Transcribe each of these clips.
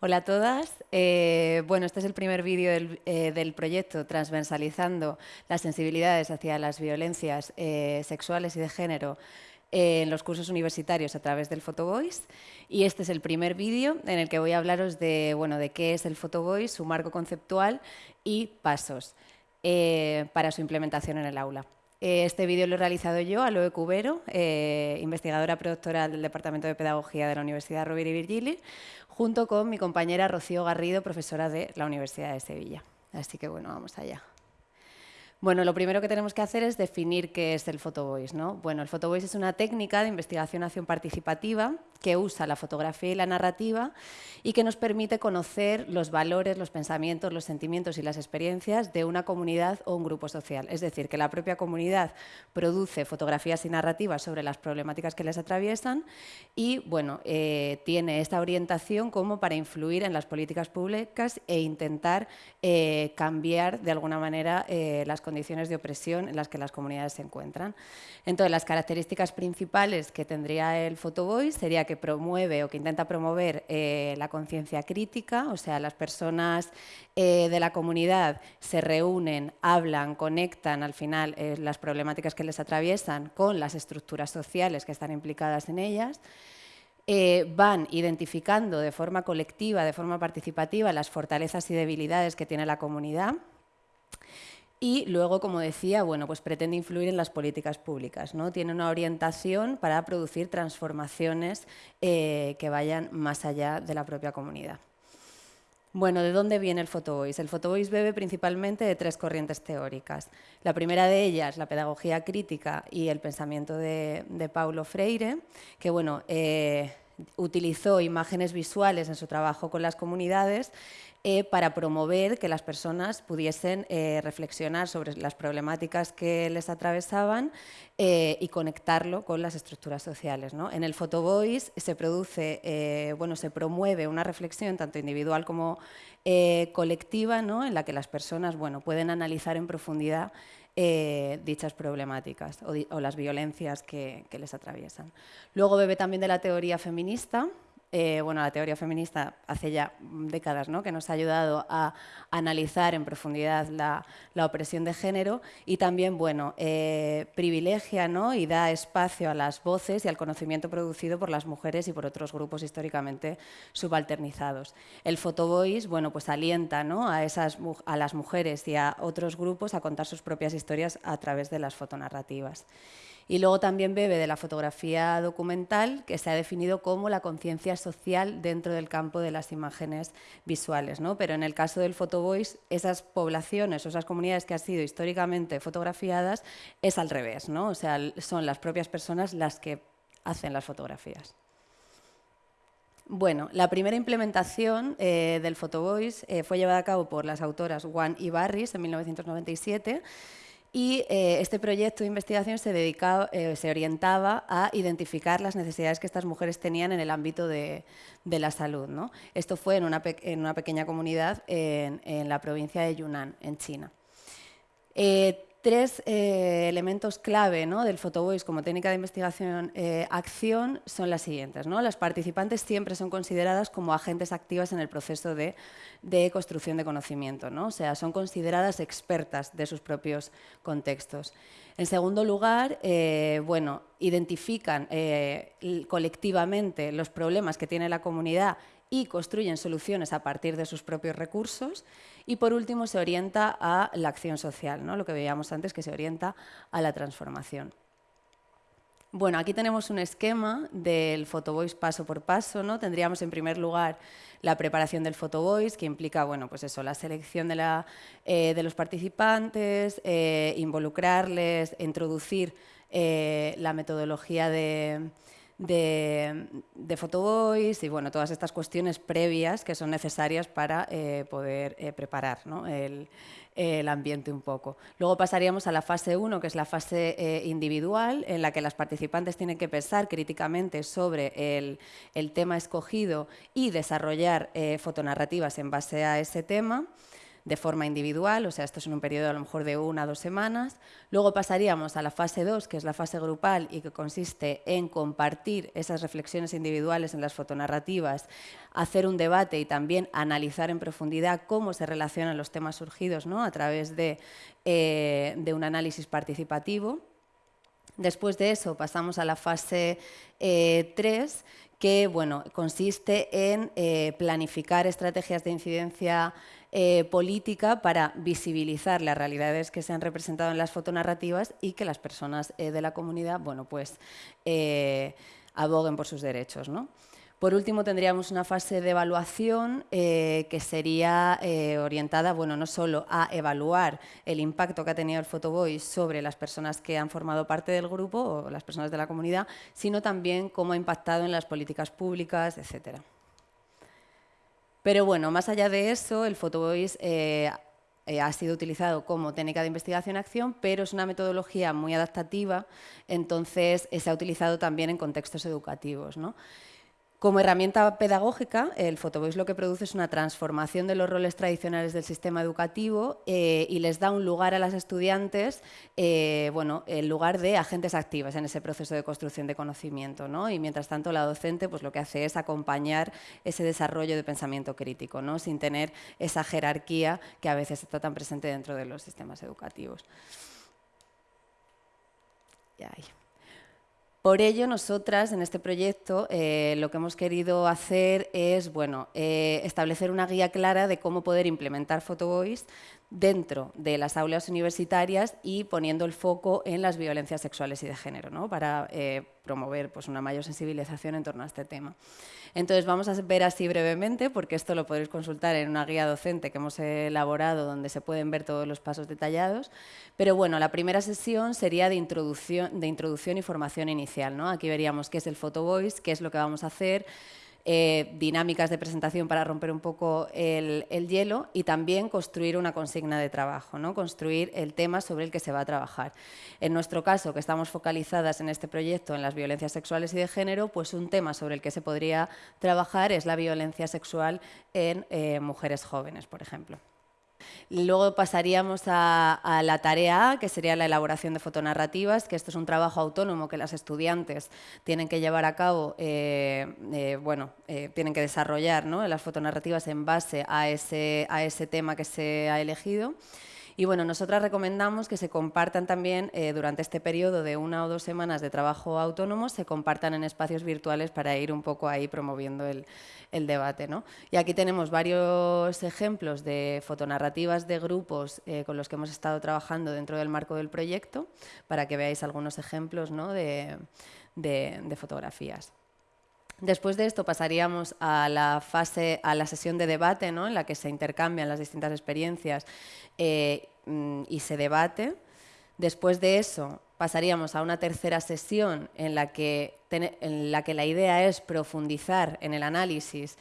Hola a todas. Eh, bueno, este es el primer vídeo del, eh, proyecto transversalizando las sensibilidades hacia las violencias eh, sexuales y de género en los cursos universitarios a través del Photovoice. Y este es el primer vídeo en el que voy a hablaros de, bueno, de qué es el Photovoice, su marco conceptual y pasos para su implementación en el aula. Este vídeo lo he realizado yo, Aloe Cubero, investigadora productora del Departamento de Pedagogía de la Universidad Rovira y Virgili, junto con mi compañera Rocío Garrido, profesora de la Universidad de Sevilla. Así que bueno, vamos allá. Bueno, lo primero que tenemos que hacer es definir qué es el photovoice. ¿no? Bueno, el photovoice es una técnica de investigación-acción participativa que usa la fotografía y la narrativa y que nos permite conocer los valores, los pensamientos, los sentimientos y las experiencias de una comunidad o un grupo social. Es decir, que la propia comunidad produce fotografías y narrativas sobre las problemáticas que les atraviesan y bueno, eh, tiene esta orientación como para influir en las políticas públicas e intentar eh, cambiar de alguna manera eh, las condiciones condiciones de opresión en las que las comunidades se encuentran. Entonces, las características principales que tendría el Photovoice sería que promueve o que intenta promover eh, la conciencia crítica, o sea, las personas eh, de la comunidad se reúnen, hablan, conectan al final eh, las problemáticas que les atraviesan con las estructuras sociales que están implicadas en ellas. van identificando de forma colectiva, de forma participativa, las fortalezas y debilidades que tiene la comunidad y luego, como decía, bueno, pues pretende influir en las políticas públicas. ¿no? Tiene una orientación para producir transformaciones eh, que vayan más allá de la propia comunidad. Bueno, ¿de dónde viene el Photovoice? El Photovoice bebe principalmente de tres corrientes teóricas. La primera de ellas, la pedagogía crítica y el pensamiento de, Paulo Freire, que bueno, eh, utilizó imágenes visuales en su trabajo con las comunidades eh, para promover que las personas pudiesen eh, reflexionar sobre las problemáticas que les atravesaban eh, y conectarlo con las estructuras sociales. En el Photovoice se produce, bueno, se promueve una reflexión tanto individual como colectiva, en la que las personas bueno, pueden analizar en profundidad dichas problemáticas o, las violencias que, que les atraviesan. Luego bebe también de la teoría feminista, eh, bueno, la teoría feminista hace ya décadas ¿no? que nos ha ayudado a analizar en profundidad la, opresión de género y también bueno, eh, privilegia ¿no? y da espacio a las voces y al conocimiento producido por las mujeres y por otros grupos históricamente subalternizados. El photovoice bueno, pues alienta ¿no? a, esas, a las mujeres y a otros grupos a contar sus propias historias a través de las fotonarrativas. Y luego también bebe de la fotografía documental, que se ha definido como la conciencia social dentro del campo de las imágenes visuales. ¿no? Pero en el caso del photovoice, esas poblaciones o esas comunidades que han sido históricamente fotografiadas es al revés. ¿no? O sea, son las propias personas las que hacen las fotografías. Bueno, la primera implementación eh, del Photovoice eh, fue llevada a cabo por las autoras Juan y Barris en 1997 y eh, este proyecto de investigación eh, se orientaba a identificar las necesidades que estas mujeres tenían en el ámbito de, la salud. Esto fue en una, pequeña comunidad en, en, la provincia de Yunnan, en China. Eh, tres eh, elementos clave ¿no? del photovoice como técnica de investigación-acción eh, son las siguientes. ¿no? Las participantes siempre son consideradas como agentes activas en el proceso de, construcción de conocimiento, ¿no? o sea, son consideradas expertas de sus propios contextos. En segundo lugar, eh, bueno, identifican colectivamente los problemas que tiene la comunidad y construyen soluciones a partir de sus propios recursos. Y por último, se orienta a la acción social, ¿no? lo que veíamos antes, que se orienta a la transformación. Bueno, aquí tenemos un esquema del photovoice paso por paso. ¿no? Tendríamos en primer lugar la preparación del photovoice, que implica bueno, pues eso, la selección de, la, eh, de los participantes, eh, involucrarles, introducir eh, la metodología de, de, de Photovoice y bueno, todas estas cuestiones previas que son necesarias para eh, poder eh, preparar el, ambiente un poco. Luego pasaríamos a la fase 1, que es la fase eh, individual, en la que las participantes tienen que pensar críticamente sobre el, el tema escogido y desarrollar fotonarrativas en base a ese tema. De forma individual, o sea, esto es en un periodo a lo mejor de una o dos semanas. Luego pasaríamos a la fase 2, que es la fase grupal y que consiste en compartir esas reflexiones individuales en las fotonarrativas, hacer un debate y también analizar en profundidad cómo se relacionan los temas surgidos ¿no? a través de, eh, de un análisis participativo. Después de eso pasamos a la fase 3, eh, que bueno, consiste en eh, planificar estrategias de incidencia eh, política para visibilizar las realidades que se han representado en las fotonarrativas y que las personas de la comunidad bueno, pues, aboguen por sus derechos. ¿no? Por último, tendríamos una fase de evaluación eh, que sería eh, orientada bueno, no solo a evaluar el impacto que ha tenido el Photovoice sobre las personas que han formado parte del grupo o las personas de la comunidad, sino también cómo ha impactado en las políticas públicas, etc. Pero bueno, más allá de eso, el Photovoice eh, ha sido utilizado como técnica de investigación-acción, pero es una metodología muy adaptativa, entonces se ha utilizado también en contextos educativos. ¿no? Como herramienta pedagógica, el Photovoice lo que produce es una transformación de los roles tradicionales del sistema educativo eh, y les da un lugar a las estudiantes, eh, bueno, el lugar de agentes activos en ese proceso de construcción de conocimiento. ¿no? Y mientras tanto, la docente pues, lo que hace es acompañar ese desarrollo de pensamiento crítico, ¿no? sin tener esa jerarquía que a veces está tan presente dentro de los sistemas educativos. Ya por ello, nosotras en este proyecto eh, lo que hemos querido hacer es bueno, eh, establecer una guía clara de cómo poder implementar Photovoice dentro de las aulas universitarias y poniendo el foco en las violencias sexuales y de género, ¿no? para eh, promover pues, una mayor sensibilización en torno a este tema. Entonces vamos a ver así brevemente, porque esto lo podéis consultar en una guía docente que hemos elaborado donde se pueden ver todos los pasos detallados. Pero bueno, la primera sesión sería de introducción, de introducción y formación inicial. ¿no? Aquí veríamos qué es el Photo Voice, qué es lo que vamos a hacer, eh, dinámicas de presentación para romper un poco el, hielo y también construir una consigna de trabajo, ¿no? construir el tema sobre el que se va a trabajar. En nuestro caso, que estamos focalizadas en este proyecto en las violencias sexuales y de género, pues un tema sobre el que se podría trabajar es la violencia sexual en eh, mujeres jóvenes, por ejemplo. Luego pasaríamos a, la tarea A, que sería la elaboración de fotonarrativas, que esto es un trabajo autónomo que las estudiantes tienen que llevar a cabo, eh, eh, bueno, eh, tienen que desarrollar las fotonarrativas en base a ese, a ese tema que se ha elegido. Y bueno, nosotras recomendamos que se compartan también eh, durante este periodo de una o dos semanas de trabajo autónomo, se compartan en espacios virtuales para ir un poco ahí promoviendo el, debate. ¿no? Y aquí tenemos varios ejemplos de fotonarrativas de grupos eh, con los que hemos estado trabajando dentro del marco del proyecto, para que veáis algunos ejemplos de fotografías. Después de esto pasaríamos a la fase, a la sesión de debate, ¿no? en la que se intercambian las distintas experiencias eh, mm, y se debate. Después de eso pasaríamos a una tercera sesión en la que, en la, que la idea es profundizar en el análisis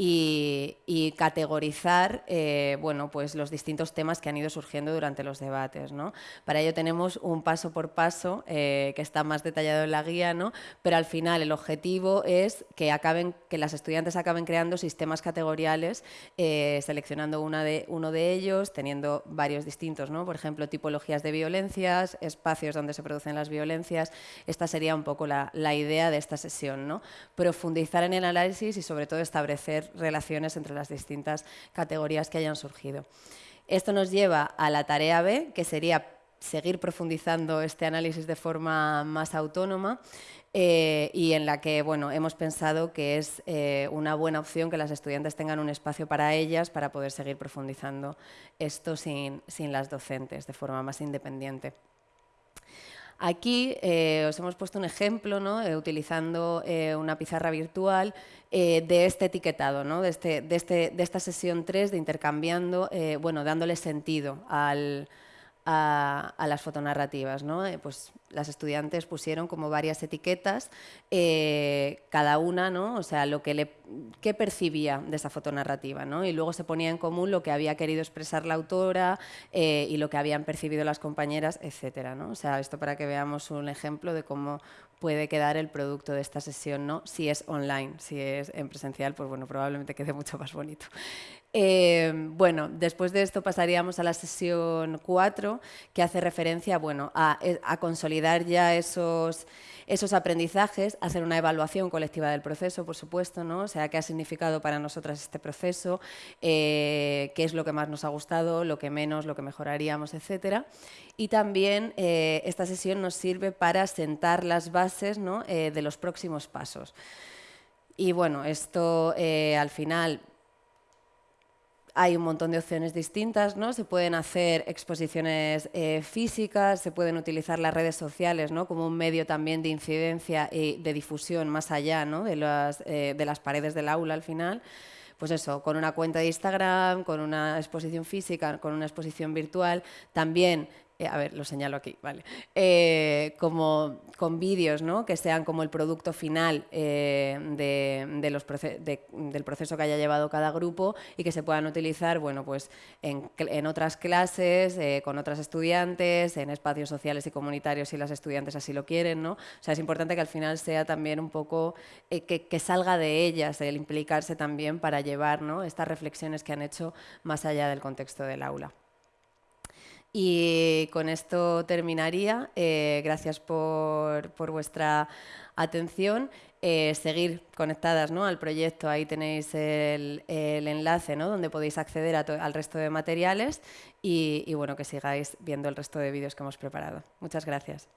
y, categorizar eh, bueno, pues los distintos temas que han ido surgiendo durante los debates. ¿no? Para ello tenemos un paso por paso eh, que está más detallado en la guía, ¿no? pero al final el objetivo es que, acaben, que las estudiantes acaben creando sistemas categoriales, eh, seleccionando una de, uno de ellos, teniendo varios distintos, ¿no? por ejemplo, tipologías de violencias, espacios donde se producen las violencias. Esta sería un poco la, la idea de esta sesión, ¿no? profundizar en el análisis y sobre todo establecer relaciones entre las distintas categorías que hayan surgido. Esto nos lleva a la tarea B, que sería seguir profundizando este análisis de forma más autónoma eh, y en la que bueno, hemos pensado que es eh, una buena opción que las estudiantes tengan un espacio para ellas para poder seguir profundizando esto sin, sin las docentes de forma más independiente. Aquí eh, os hemos puesto un ejemplo. Eh, utilizando eh, una pizarra virtual de este etiquetado, de, este, este, de, esta sesión 3 de intercambiando, bueno, dándole sentido al, a, las fotonarrativas. ¿no? Eh, pues las estudiantes pusieron como varias etiquetas, eh, cada una, ¿no? o sea, lo que le, qué percibía de esa fotonarrativa. ¿no? Y luego se ponía en común lo que había querido expresar la autora eh, y lo que habían percibido las compañeras, etc. ¿no? O sea, esto para que veamos un ejemplo de cómo puede quedar el producto de esta sesión, ¿no? si es online, si es en presencial, pues bueno, probablemente quede mucho más bonito. Eh, bueno, después de esto pasaríamos a la sesión 4, que hace referencia bueno, a, consolidar ya esos, esos aprendizajes, hacer una evaluación colectiva del proceso, por supuesto, ¿no? o sea, qué ha significado para nosotras este proceso, eh, qué es lo que más nos ha gustado, lo que menos, lo que mejoraríamos, etc. Y también eh, esta sesión nos sirve para sentar las bases ¿no? de los próximos pasos. Y bueno, esto al final hay un montón de opciones distintas, ¿no? Se pueden hacer exposiciones eh, físicas, se pueden utilizar las redes sociales ¿no? como un medio también de incidencia y de difusión más allá ¿no? de, las, eh, de las paredes del aula al final pues eso, con una cuenta de Instagram, con una exposición física, con una exposición virtual, también eh, a ver, lo señalo aquí, vale, eh, como con vídeos ¿no? que sean como el producto final eh, del proceso que haya llevado cada grupo y que se puedan utilizar bueno, pues en, en otras clases, con otras estudiantes, en espacios sociales y comunitarios si las estudiantes así lo quieren. ¿no? O sea, es importante que al final sea también un poco que, que, salga de ellas el implicarse también para llevar ¿no? estas reflexiones que han hecho más allá del contexto del aula. Y con esto terminaría. Eh, gracias por, vuestra atención. Eh, seguir conectadas ¿no? al proyecto, ahí tenéis el, enlace ¿no? donde podéis acceder al resto de materiales y, y bueno, que sigáis viendo el resto de vídeos que hemos preparado. Muchas gracias.